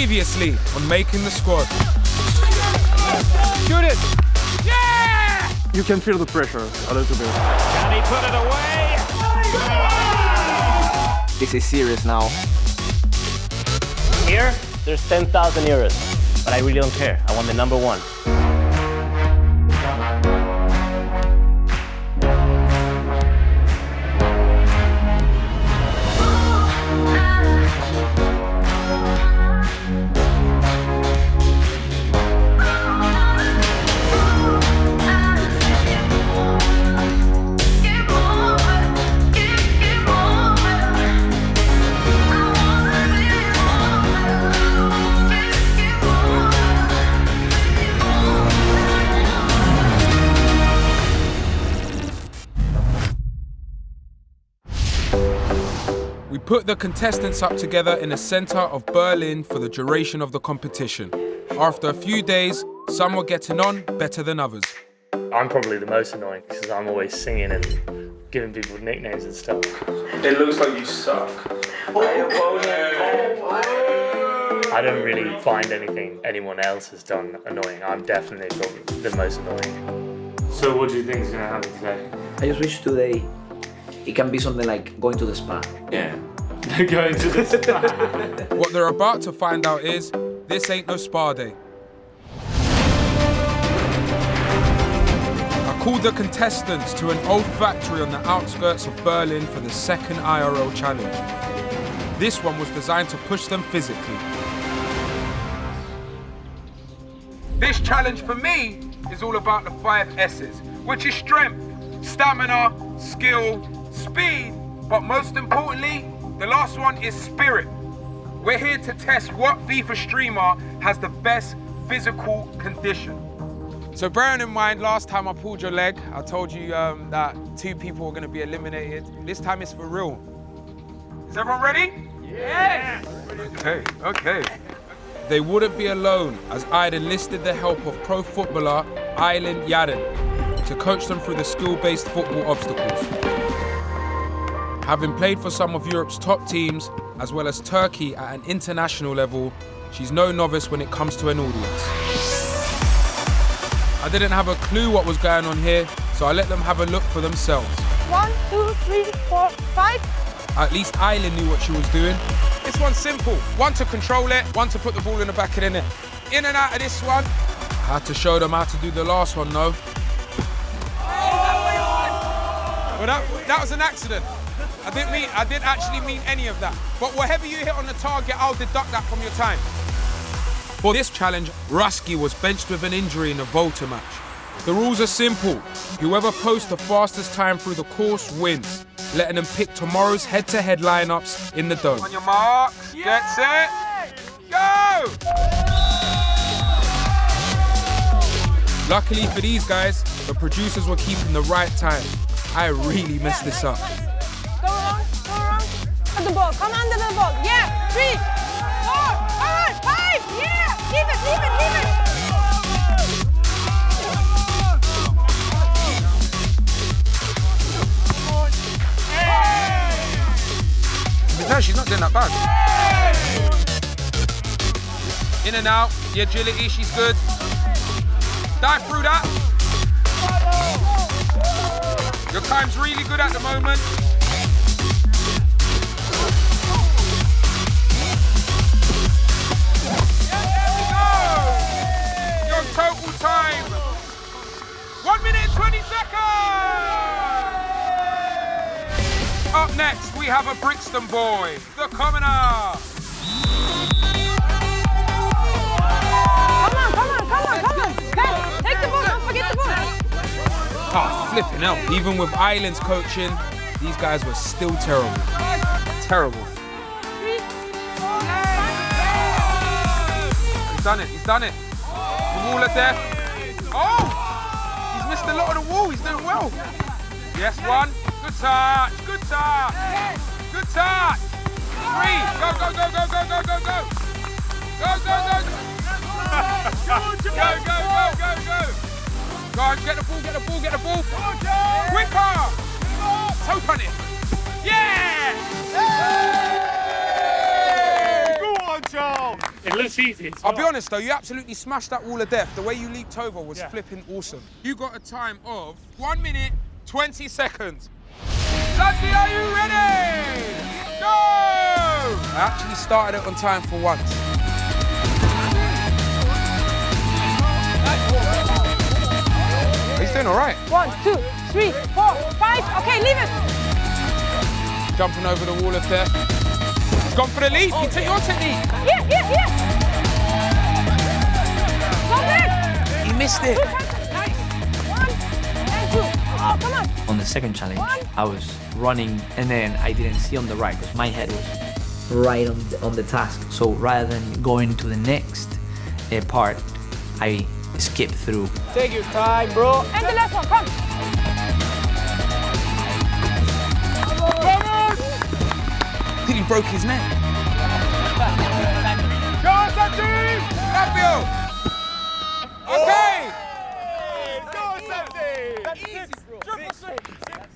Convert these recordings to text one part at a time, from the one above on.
Previously on Making the Squad. Shoot it! Yeah! You can feel the pressure a little bit. Can he put it away? This is serious now. Here, there's 10,000 euros, but I really don't care. I want the number one. Put the contestants up together in the centre of Berlin for the duration of the competition. After a few days, some were getting on better than others. I'm probably the most annoying because I'm always singing and giving people nicknames and stuff. It looks like you suck. I don't really find anything anyone else has done annoying. I'm definitely probably the most annoying. So what do you think is going to happen today? I just wish today it can be something like going to the spa. Yeah. Going to the spa. What they're about to find out is this ain't no spa day. I called the contestants to an old factory on the outskirts of Berlin for the second IRL challenge. This one was designed to push them physically. This challenge for me is all about the five S's, which is strength, stamina, skill, speed, but most importantly, the last one is spirit. We're here to test what FIFA streamer has the best physical condition. So bearing in mind, last time I pulled your leg, I told you um, that two people were going to be eliminated. This time it's for real. Is everyone ready? Yes! Okay, okay. They wouldn't be alone as I'd enlisted the help of pro footballer Aylen Yadin to coach them through the skill-based football obstacles. Having played for some of Europe's top teams, as well as Turkey at an international level, she's no novice when it comes to an audience. I didn't have a clue what was going on here, so I let them have a look for themselves. One, two, three, four, five. At least Aylen knew what she was doing. This one's simple. One to control it, one to put the ball in the back of the net. In and out of this one. I had to show them how to do the last one, though. Well, that, that was an accident. I didn't mean, I didn't actually mean any of that. But whatever you hit on the target, I'll deduct that from your time. For this challenge, Ruski was benched with an injury in a Volta match. The rules are simple. Whoever posts the fastest time through the course wins, letting them pick tomorrow's head-to-head lineups in the dome. On your marks, get set, go! Luckily for these guys, the producers were keeping the right time. I really messed this up. At the ball, come under the ball. Yeah, three, four, five, five. Yeah, leave it, leave it, leave it. No, she's not doing that bad. In and out, the agility, she's good. Dive through that. Your time's really good at the moment. Time. One minute and 20 seconds. Up next, we have a Brixton boy, the commoner. Come on, come on, come on, come on. Guys, take the ball, don't forget the ball. Oh, flipping out. Even with Islands coaching, these guys were still terrible. Terrible. Three, four, five. He's done it, he's done it. Wall of death. Oh! He's missed a lot of the wall, he's doing well. Yes, one. Good touch, good touch. Good touch. Three. Go, go, go, go, go, go, go, go. Go, go, go. Go, go, go, go, go. Go on, get the ball, get the ball, get the ball. Quicker. Toe on it. Yeah! Go on, Charles! It looks easy. It's I'll be honest though, you absolutely smashed that wall of death. The way you leaped over was Yeah. flipping awesome. You got a time of one minute, 20 seconds. Santi, are you ready? Go! I actually started it on time for once. He's doing all right. One, two, three, four, five. Okay, leave it. Jumping over the wall of death. He's gone for the leap. He took your technique. Yeah, yeah, yeah. Stop it. He missed it. Nice. One. Oh, come on. On the second challenge, I was running and then I didn't see on the right because my head was right on the, on the task. So rather than going to the next uh, part, I skipped through. Take your time, bro. And the last one. Come. I think he broke his neck. Go, Santi! Fabio! Okay!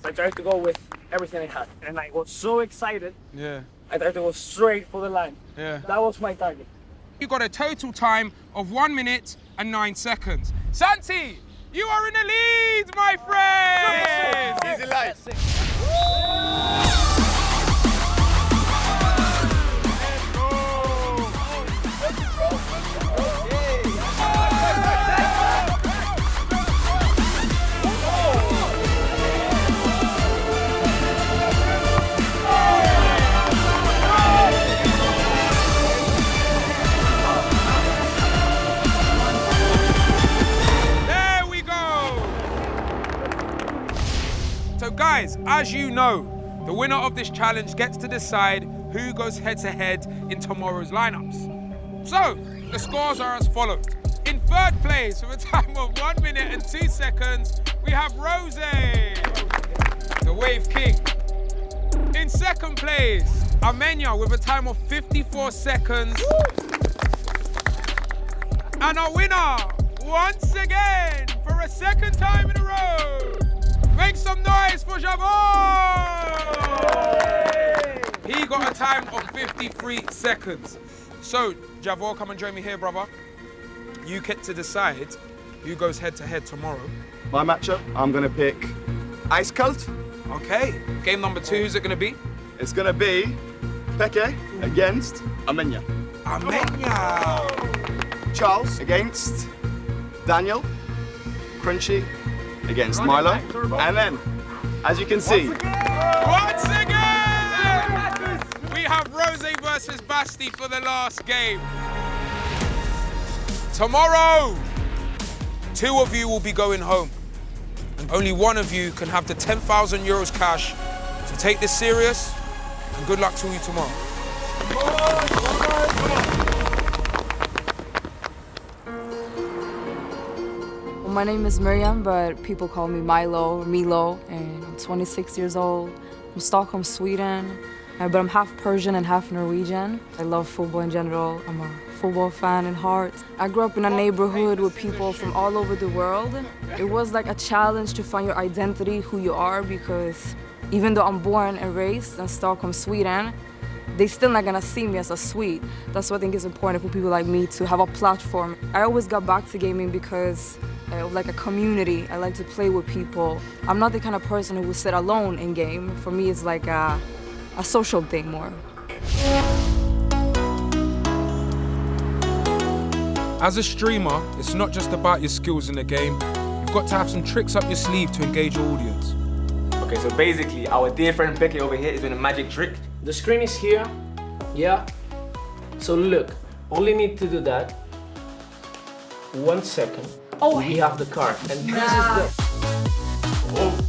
I tried to go with everything I had, and I was so excited. Yeah, I tried to go straight for the line. yeah. That was my target. You got a total time of one minute and nine seconds. Santi, you are in the lead, my friend! Easy life. Guys, as you know, the winner of this challenge gets to decide who goes head to head in tomorrow's lineups. So, the scores are as follows. In third place, with a time of one minute and two seconds, we have Rose, the Wave King. In second place, Amenya with a time of 54 seconds. And our winner, once again, for a second time in a row, make some noise for Javon! He got a time of 53 seconds. So, Javor, come and join me here, brother. You get to decide who goes head to head tomorrow. My matchup, I'm gonna pick Ice Cult. Okay, game number two, who's it gonna be? It's gonna be Peke against Amenya. Amenya! Charles against Daniel. Crunchy against Milo. And then, as you can see, Once again, we have Rose versus Basti for the last game. Tomorrow, two of you will be going home. And only one of you can have the 10,000 euros cash. So take this serious, and good luck to you tomorrow. Well, my name is Miriam, but people call me Milo Milo, and I'm 26 years old. I'm Stockholm, Sweden, uh, but I'm half Persian and half Norwegian. I love football in general. I'm a football fan in heart. I grew up in a neighborhood with people from all over the world. It was like a challenge to find your identity, who you are, because even though I'm born and raised in Stockholm, Sweden, they still not gonna see me as a Swede. That's what I think is important for people like me to have a platform. I always got back to gaming because uh, like a community. I like to play with people. I'm not the kind of person who will sit alone in game. For me, it's like a, a social thing more. As a streamer, it's not just about your skills in the game. You've got to have some tricks up your sleeve to engage your audience. Okay, so basically, our dear friend Becky over here is doing a magic trick. The screen is here. Yeah. So look, only need to do that. One second. Oh, we have the car. and this is the. Oh.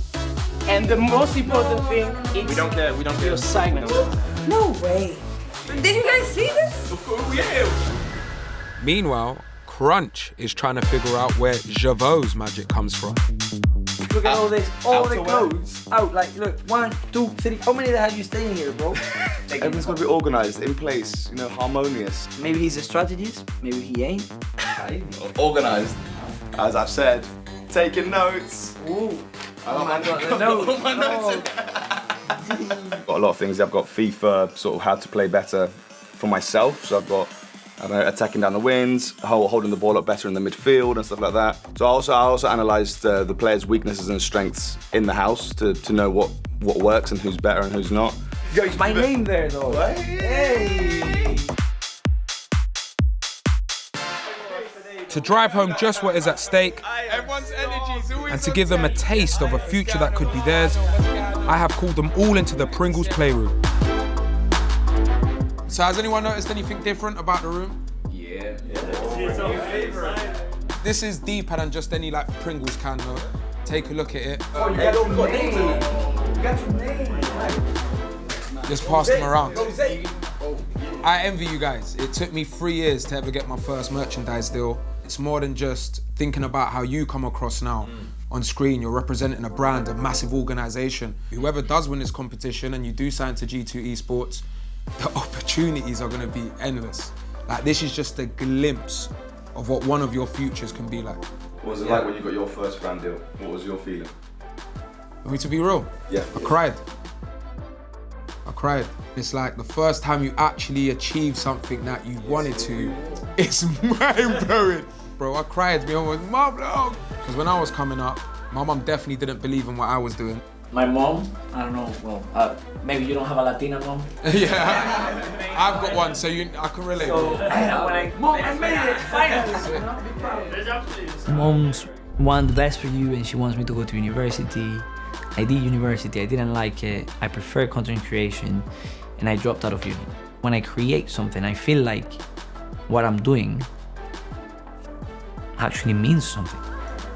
And the most important thing is We don't care, we don't care. your assignment. No way. Did you guys see this? Of course, yeah. Meanwhile, Crunch is trying to figure out where Javot's magic comes from. Look at all this, all the outerwear. clothes out. Like, look, one, two, three. How many have you staying here, bro? everything's gonna be organized, in place, you know, harmonious. maybe he's a strategist. Maybe he ain't. Organized. As I've said, taking notes. Ooh. Oh my God, no. Oh. Got a lot of things. I've got FIFA, sort of how to play better for myself. So I've got I know, attacking down the wings, holding the ball up better in the midfield and stuff like that. So I also I also analysed uh, the players' weaknesses and strengths in the house to, to know what what works and who's better and who's not. Yo, it's my name there though. Hey. To drive home just what is at stake and to give them a taste of a future that could be theirs, I have called them all into the Pringles playroom. So has anyone noticed anything different about the room? Yeah. This is deeper than just any like Pringles can though. Take a look at it. Oh, you got your name. You got your name. Just pass them around. I envy you guys. It took me three years to ever get my first merchandise deal. It's more than just thinking about how you come across now. Mm. On screen, you're representing a brand, a massive organization. Whoever does win this competition and you do sign to G2 Esports, the opportunities are gonna be endless. Like this is just a glimpse of what one of your futures can be like. What was it like when you got your first brand deal? What was your feeling? For me to be real, Yeah. I cried. I cried. It's like the first time you actually achieve something that you wanted to. It's mind blowing. Bro, I cried. Me almost, mom, no. Because when I was coming up, my mom definitely didn't believe in what I was doing. My mom, I don't know, well, uh, maybe you don't have a Latina mom. yeah, I've got one, so you, I can relate. So, Mom, I made it, finally! Mom's want the best for you and she wants me to go to university. I did university, I didn't like it. I prefer content creation and I dropped out of uni. When I create something, I feel like what I'm doing actually means something.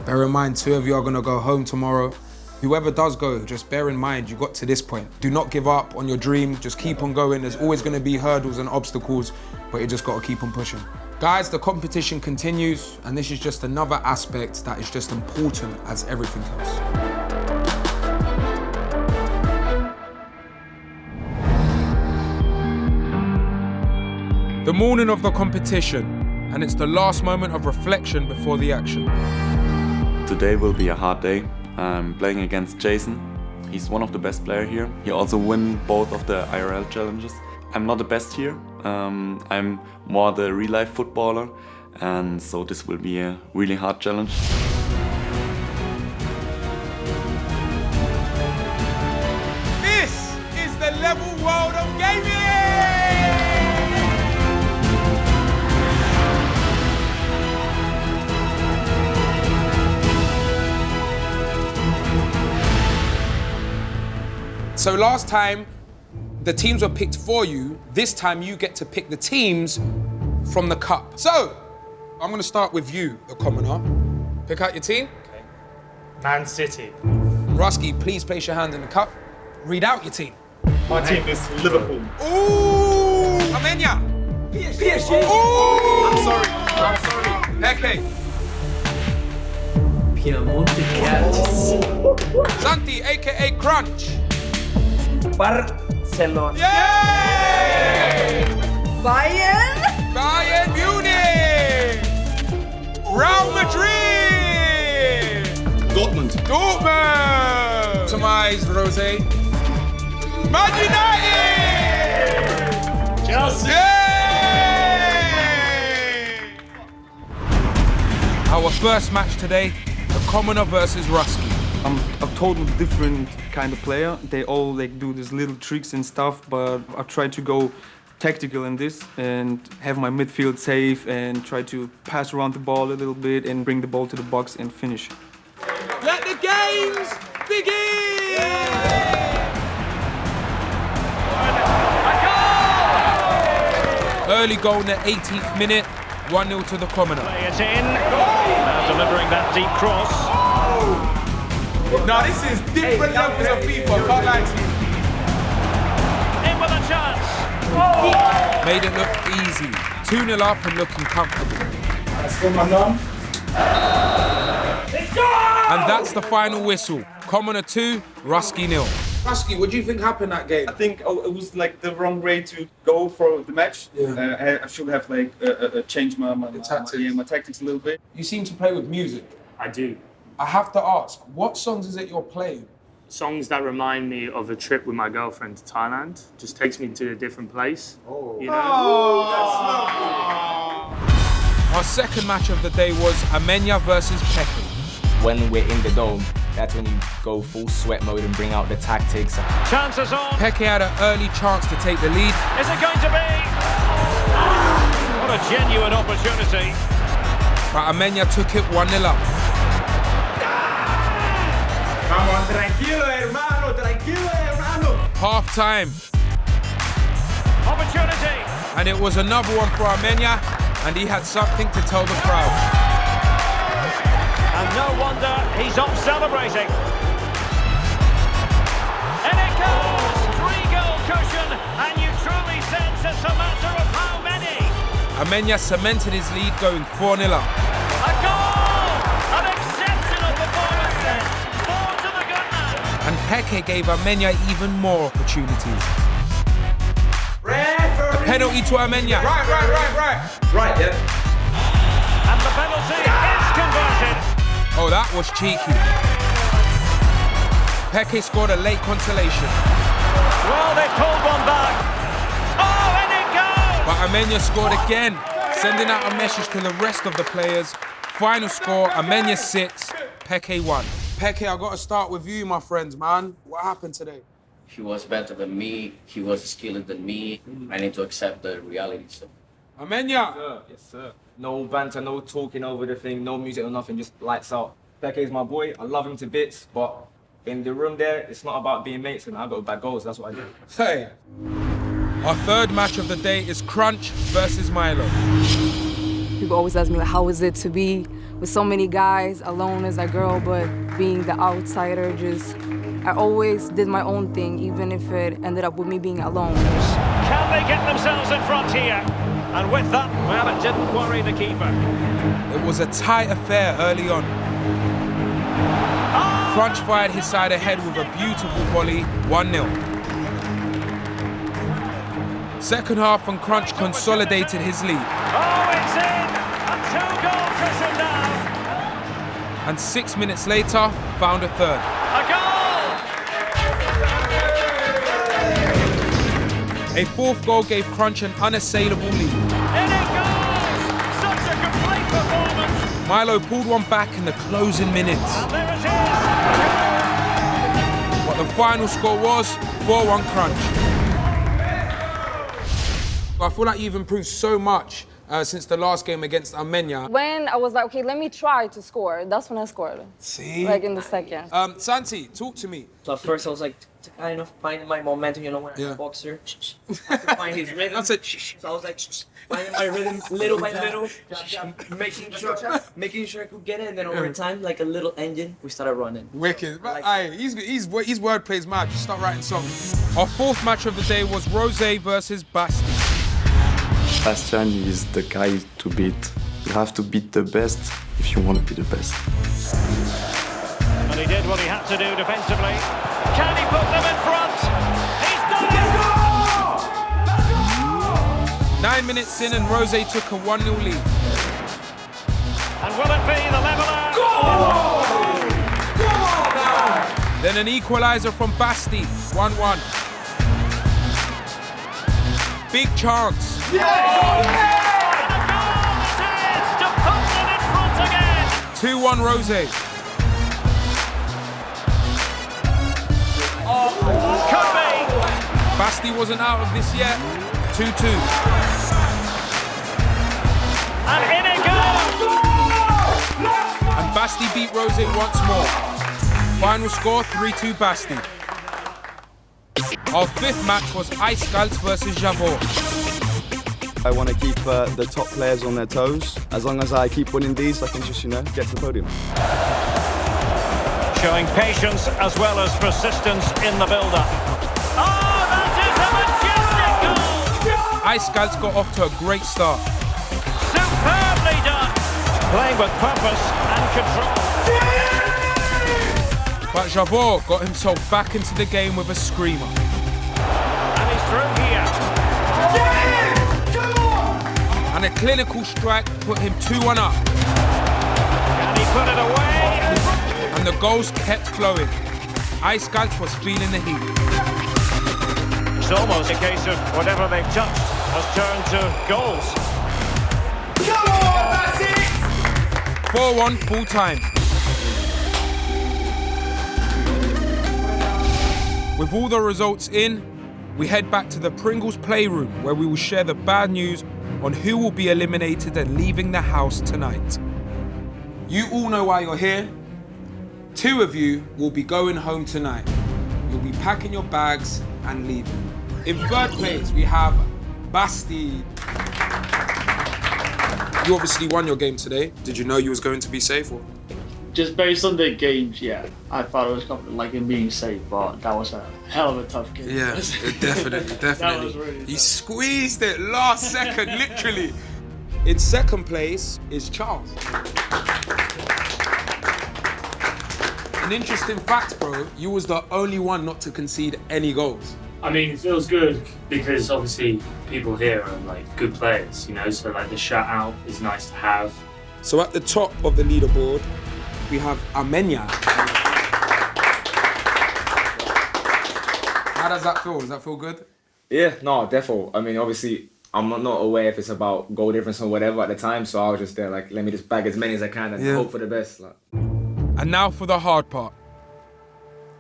Bear in mind, two of you are gonna go home tomorrow. Whoever does go, just bear in mind you got to this point. Do not give up on your dream, just keep on going. There's always gonna be hurdles and obstacles, but you just gotta keep on pushing. Guys, the competition continues, and this is just another aspect that is just important as everything else. The morning of the competition, and it's the last moment of reflection before the action. Today will be a hard day. I'm playing against Jason. He's one of the best player here. He also win both of the IRL challenges. I'm not the best here. Um, I'm more the real life footballer, and so this will be a really hard challenge. So last time, the teams were picked for you. This time, you get to pick the teams from the cup. So, I'm gonna start with you, the commoner. Pick out your team. Okay. Man City. Rusky, please place your hand in the cup. Read out your team. My team is Liverpool. Ooh! Amenya! PSG! Ooh! I'm sorry. I'm sorry. Okay. Piemonte Cats. Santi, aka Crunch. Barcelona. Yay! Bayern. Bayern Munich! Real Madrid! Dortmund. Dortmund! Tomize Rose. Man United! Chelsea. Yay! Our first match today, the Commoner versus Rusky. I'm a total different kind of player. They all like do these little tricks and stuff, but I try to go tactical in this and have my midfield safe and try to pass around the ball a little bit and bring the ball to the box and finish. Let the games begin! Early goal in the 18th minute, 1-0 to the Commoner. Play it in. Now delivering that deep cross. Now this is different levels of FIFA, can't lie to you. In with a chance. Made it look easy. 2-0 up and looking comfortable. That's for my mum. Let's go! And that's the final whistle. Commoner 2, Rusky nil. Rusky, what do you think happened that game? I think oh, it was like the wrong way to go for the match. Yeah. Uh, I, I should have like uh, uh, uh, changed my, my, my, tactics. yeah, my tactics a little bit. You seem to play with music. I do. I have to ask, what songs is it you're playing? songs that remind me of a trip with my girlfriend to Thailand. Just takes me to a different place. Oh, you know? Oh. Our second match of the day was Amenya versus Peke. When we're in the dome, that's when you go full sweat mode and bring out the tactics. Chances on. Peke had an early chance to take the lead, Is it going to be? What a genuine opportunity. but Amenya took it 1 0 up. Tranquilo, hermano, tranquilo, hermano. Half time, Opportunity. and it was another one for Amenya, and he had something to tell the crowd. And no wonder he's off celebrating. And it goes! Three goal cushion, and you truly sense it's a matter of how many. Amenya cemented his lead going 4 0 up. Man. Peke gave Amenya even more opportunities. A penalty to Amenya. Right, right, right, right. Right, yeah. And the penalty is converted. Oh, that was cheeky. Peke scored a late consolation, Well, they pulled one back. Oh, and it goes! but Amenya scored again, sending out a message to the rest of the players. Final score: Amenya six, Peke one. Peke, I got to start with you, my friends, man. What happened today? He was better than me. He was skilled than me. I need to accept the reality. So Amenya. Yes, sir. No banter, no talking over the thing, no music or nothing, just lights out. Peke is my boy. I love him to bits, but in the room there, it's not about being mates, and I got bad goals. That's what I do. Hey. Our third match of the day is Crunch versus Milo. People always ask me, like, how is it to be with so many guys, alone as a girl, but being the outsider, just, I always did my own thing, even if it ended up with me being alone. Can they get themselves in front here? And with that, well, it didn't worry the keeper. It was a tight affair early on. Crunch fired his side ahead with a beautiful volley, 1 0. Second half, and Crunch consolidated his lead. Oh, it's in! A two-goal cushion now. And six minutes later, found a third. A goal! A fourth goal gave Crunch an unassailable lead. In it goes! Such a complete performance. Milo pulled one back in the closing minutes. And there it is. But the final score was 4 1 Crunch. I feel like you've improved so much uh, since the last game against Amenya. When I was like, okay, let me try to score, that's when I scored. See? Like in the second. Um, Santi, talk to me. So at first I was like to kind of find my momentum, you know, when I'm Yeah. a boxer, I have to find his rhythm. That's it. So I was like finding my rhythm little by little, making sure, making sure I could get it, and then over Yeah. time, like a little engine, we started running. Wicked. But, aye, he's, he's, his wordplay is mad. Just start writing songs. Our fourth match of the day was Rose versus Basti. Bastian is the guy to beat. You have to beat the best if you want to be the best. And he did what he had to do defensively. Can he put them in front? He's done it! Nine minutes in, and Rose took a 1 0 lead. And will it be the leveller? Then an equaliser from Basti, 1 1. Big chance. And a goal it is to put them in front again. 2 1 Rose. Could be. Basti wasn't out of this yet. 2 2. And in it goes. And Basti beat Rose once more. Final score 3 2 Basti. Our fifth match was Ice Skulls versus Javor. I want to keep uh, the top players on their toes. As long as I keep winning these, I can just, you know, get to the podium. Showing patience as well as persistence in the build-up. Oh, that is a majestic goal! Ice Skulls got off to a great start. Superbly done. Playing with purpose and control. But Javor got himself back into the game with a screamer. And a clinical strike put him 2 1 up. Can he put it away? And the goals kept flowing. Ice Galt was feeling the heat. It's almost a case of whatever they've touched has turned to goals. Come on, that's it! 4-1 full time. With all the results in, we head back to the Pringles playroom where we will share the bad news on who will be eliminated and leaving the house tonight. You all know why you're here. Two of you will be going home tonight. You'll be packing your bags and leaving. In third place, we have Basti. You obviously won your game today. Did you know you was going to be safe? Or? Just based on the games, yeah, I thought it was confident, like in being safe, but that was a hell of a tough game. Yeah, definitely, definitely. was really he squeezed it last second, literally. In second place is Charles. An interesting fact, bro, you was the only one not to concede any goals. I mean, it feels good because obviously people here are like good players, you know. So like the shutout is nice to have. So at the top of the leaderboard, we have Amenya. How does that feel? Does that feel good? Yeah, no, definitely. I mean, obviously, I'm not, not aware if it's about goal difference or whatever at the time, so I was just there like, let me just bag as many as I can and Yeah. hope for the best. Like. And now for the hard part.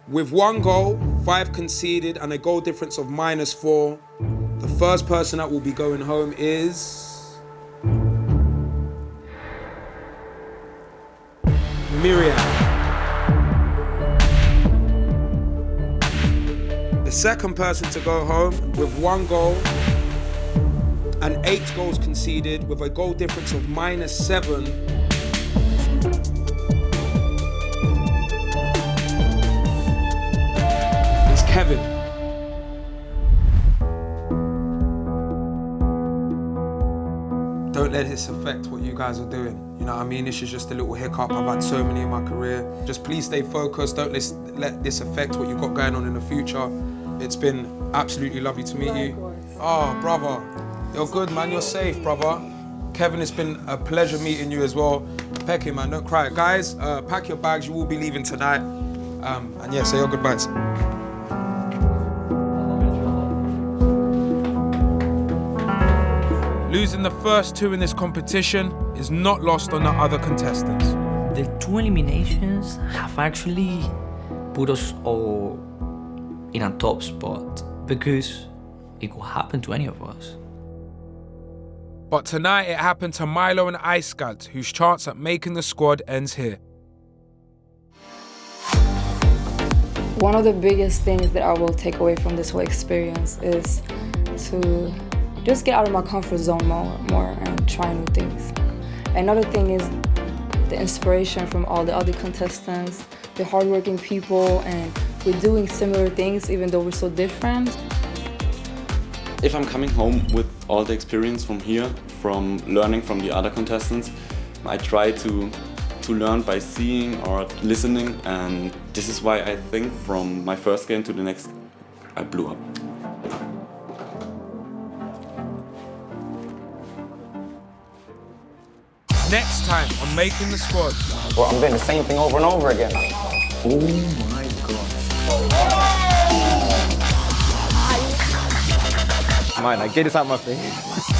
With one goal, five conceded, and a goal difference of minus four, the first person that will be going home is. Miriam. The second person to go home with one goal and eight goals conceded with a goal difference of minus seven Don't let this affect what you guys are doing. You know what I mean? This is just a little hiccup. I've had so many in my career. Just please stay focused. Don't let, let this affect what you've got going on in the future. It's been absolutely lovely to meet you. Oh, brother. You're good, man. You're safe, brother. Kevin, it's been a pleasure meeting you as well. Peke, man, don't cry. Guys, uh, pack your bags. You will be leaving tonight. Um, and yeah, say your goodbyes. Losing the first two in this competition is not lost on the other contestants. The two eliminations have actually put us all in a top spot because it could happen to any of us. But tonight it happened to Milo and Icegalt, whose chance at making the squad ends here. One of the biggest things that I will take away from this whole experience is to just get out of my comfort zone more, more and try new things. Another thing is the inspiration from all the other contestants, the hardworking people, and we're doing similar things even though we're so different. If I'm coming home with all the experience from here, from learning from the other contestants, I try to to learn by seeing or listening and this is why I think from my first game to the next I blew up. Next time, I'm making the squad. Well, I'm doing the same thing over and over again. Oh my god. Mine, I get this out my face.